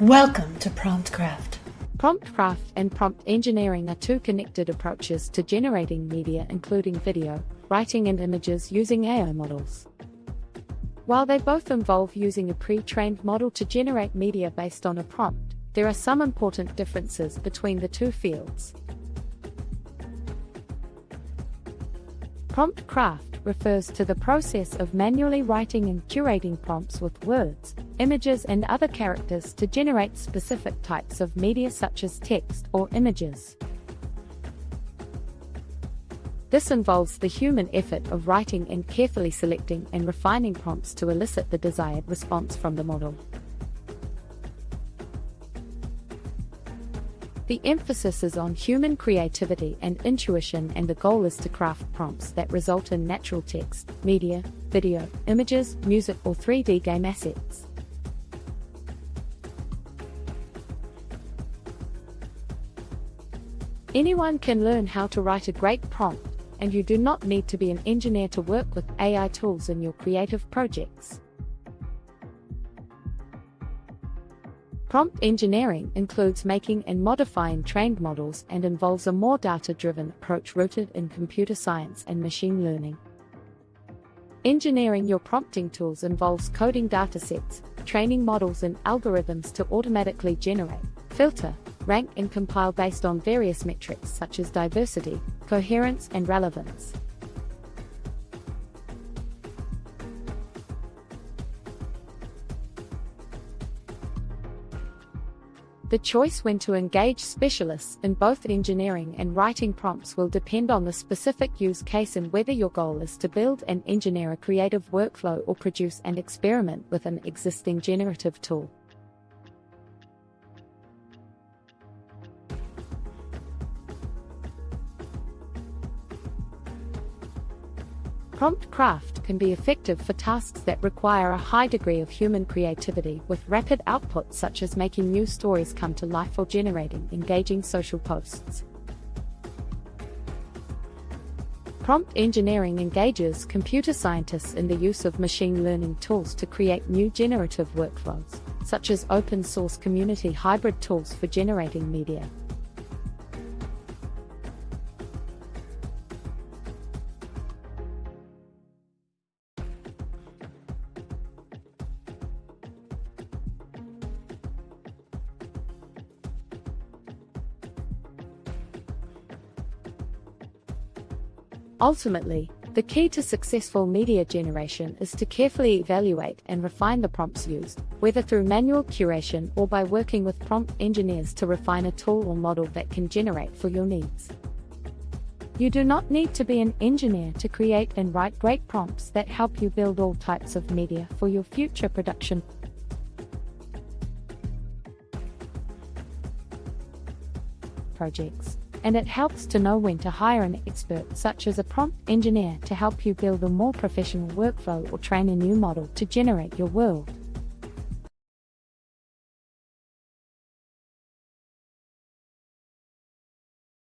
Welcome to PromptCraft. PromptCraft and prompt engineering are two connected approaches to generating media, including video, writing, and images using AI models. While they both involve using a pre trained model to generate media based on a prompt, there are some important differences between the two fields. PromptCraft refers to the process of manually writing and curating prompts with words, images, and other characters to generate specific types of media such as text or images. This involves the human effort of writing and carefully selecting and refining prompts to elicit the desired response from the model. The emphasis is on human creativity and intuition, and the goal is to craft prompts that result in natural text, media, video, images, music, or 3D game assets. Anyone can learn how to write a great prompt, and you do not need to be an engineer to work with AI tools in your creative projects. Prompt engineering includes making and modifying trained models and involves a more data driven approach rooted in computer science and machine learning. Engineering your prompting tools involves coding datasets, training models and algorithms to automatically generate, filter, rank, and compile based on various metrics such as diversity, coherence, and relevance. The choice when to engage specialists in both engineering and writing prompts will depend on the specific use case and whether your goal is to build and engineer a creative workflow or produce and experiment with an existing generative tool. PromptCraft can be effective for tasks that require a high degree of human creativity with rapid output such as making new stories come to life or generating engaging social posts. Prompt engineering engages computer scientists in the use of machine learning tools to create new generative workflows, such as open source community hybrid tools for generating media. Ultimately, the key to successful media generation is to carefully evaluate and refine the prompts used, whether through manual curation or by working with prompt engineers to refine a tool or model that can generate for your needs. You do not need to be an engineer to create and write great prompts that help you build all types of media for your future production. Projects and it helps to know when to hire an expert such as a prompt engineer to help you build a more professional workflow or train a new model to generate your world.